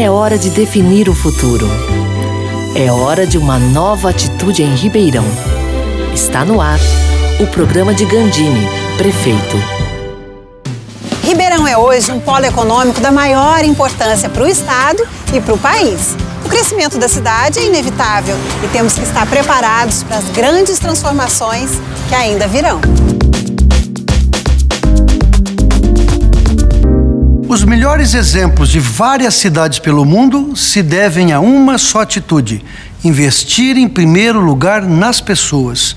É hora de definir o futuro. É hora de uma nova atitude em Ribeirão. Está no ar o programa de Gandini, prefeito. Ribeirão é hoje um polo econômico da maior importância para o Estado e para o país. O crescimento da cidade é inevitável e temos que estar preparados para as grandes transformações que ainda virão. Os melhores exemplos de várias cidades pelo mundo se devem a uma só atitude: investir em primeiro lugar nas pessoas.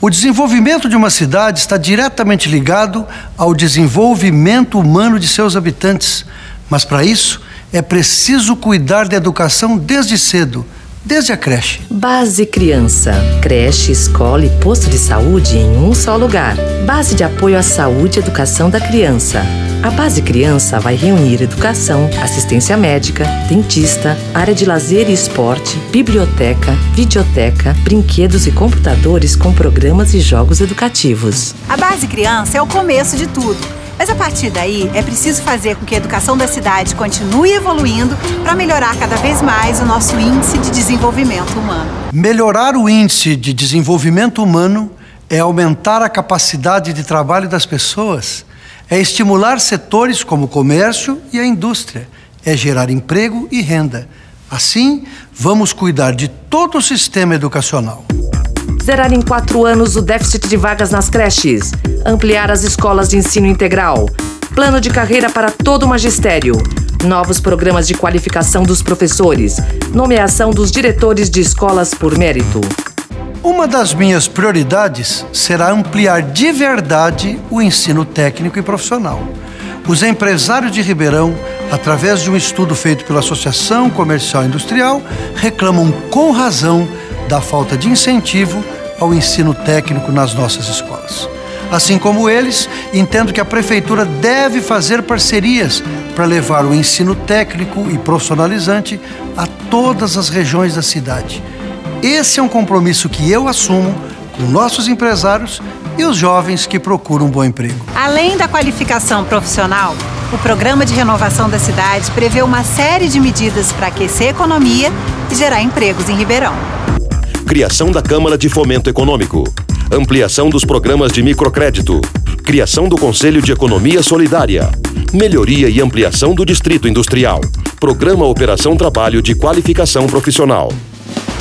O desenvolvimento de uma cidade está diretamente ligado ao desenvolvimento humano de seus habitantes. Mas para isso, é preciso cuidar da educação desde cedo desde a creche. Base Criança. Creche, escola e posto de saúde em um só lugar. Base de apoio à saúde e educação da criança. A Base Criança vai reunir educação, assistência médica, dentista, área de lazer e esporte, biblioteca, videoteca, brinquedos e computadores com programas e jogos educativos. A Base Criança é o começo de tudo. Mas a partir daí, é preciso fazer com que a educação da cidade continue evoluindo para melhorar cada vez mais o nosso índice de desenvolvimento humano. Melhorar o índice de desenvolvimento humano é aumentar a capacidade de trabalho das pessoas é estimular setores como o comércio e a indústria, é gerar emprego e renda. Assim, vamos cuidar de todo o sistema educacional. Zerar em quatro anos o déficit de vagas nas creches, ampliar as escolas de ensino integral, plano de carreira para todo o magistério, novos programas de qualificação dos professores, nomeação dos diretores de escolas por mérito. Uma das minhas prioridades será ampliar de verdade o ensino técnico e profissional. Os empresários de Ribeirão, através de um estudo feito pela Associação Comercial Industrial, reclamam com razão da falta de incentivo ao ensino técnico nas nossas escolas. Assim como eles, entendo que a Prefeitura deve fazer parcerias para levar o ensino técnico e profissionalizante a todas as regiões da cidade esse é um compromisso que eu assumo com nossos empresários e os jovens que procuram um bom emprego. Além da qualificação profissional, o programa de renovação da cidade prevê uma série de medidas para aquecer a economia e gerar empregos em Ribeirão. Criação da Câmara de Fomento Econômico. Ampliação dos programas de microcrédito. Criação do Conselho de Economia Solidária. Melhoria e ampliação do Distrito Industrial. Programa Operação Trabalho de Qualificação Profissional.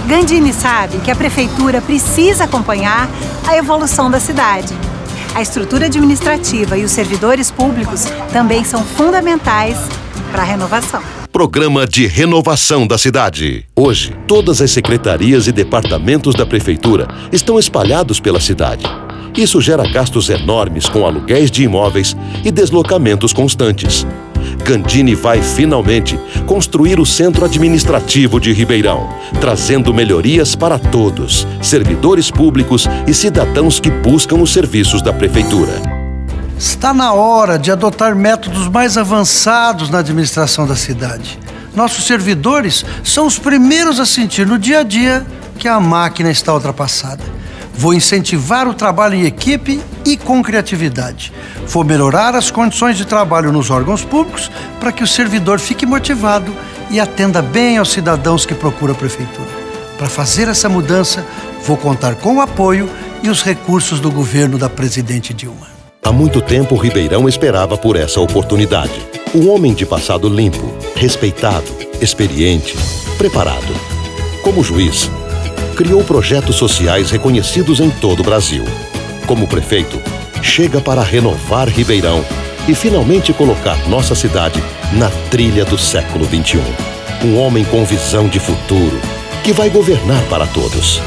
Gandini sabe que a prefeitura precisa acompanhar a evolução da cidade. A estrutura administrativa e os servidores públicos também são fundamentais para a renovação. Programa de Renovação da Cidade. Hoje, todas as secretarias e departamentos da Prefeitura estão espalhados pela cidade. Isso gera gastos enormes com aluguéis de imóveis e deslocamentos constantes. Gandini vai finalmente construir o centro administrativo de Ribeirão, trazendo melhorias para todos, servidores públicos e cidadãos que buscam os serviços da prefeitura. Está na hora de adotar métodos mais avançados na administração da cidade. Nossos servidores são os primeiros a sentir no dia a dia que a máquina está ultrapassada. Vou incentivar o trabalho em equipe e com criatividade. Vou melhorar as condições de trabalho nos órgãos públicos para que o servidor fique motivado e atenda bem aos cidadãos que procuram a prefeitura. Para fazer essa mudança, vou contar com o apoio e os recursos do governo da presidente Dilma. Há muito tempo, Ribeirão esperava por essa oportunidade. Um homem de passado limpo, respeitado, experiente, preparado. Como juiz, criou projetos sociais reconhecidos em todo o Brasil. Como prefeito, chega para renovar Ribeirão e finalmente colocar nossa cidade na trilha do século XXI. Um homem com visão de futuro que vai governar para todos.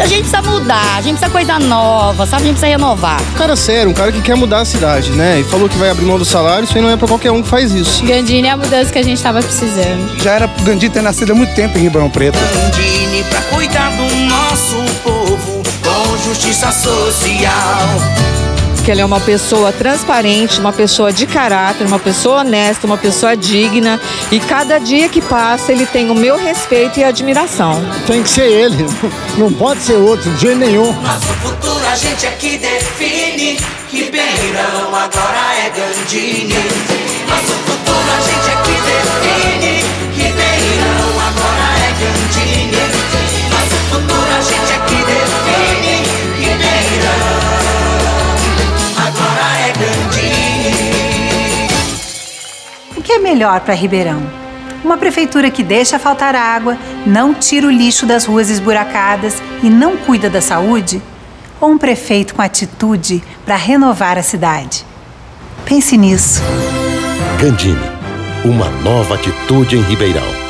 A gente precisa mudar, a gente precisa coisa nova, sabe? A gente precisa renovar. Um cara sério, um cara que quer mudar a cidade, né? E falou que vai abrir mão do salário, isso aí não é pra qualquer um que faz isso. Gandini é a mudança que a gente tava precisando. Já era pro Gandini ter nascido há muito tempo em Ribeirão Preto. Gandini pra cuidar do nosso povo com justiça social. Que ele é uma pessoa transparente, uma pessoa de caráter, uma pessoa honesta, uma pessoa digna e cada dia que passa ele tem o meu respeito e admiração. Tem que ser ele, não pode ser outro, de jeito nenhum. Nosso futuro a gente é que define, Ribeirão agora é Gandini. Nosso futuro melhor para Ribeirão? Uma prefeitura que deixa faltar água, não tira o lixo das ruas esburacadas e não cuida da saúde? Ou um prefeito com atitude para renovar a cidade? Pense nisso. Gandini, uma nova atitude em Ribeirão.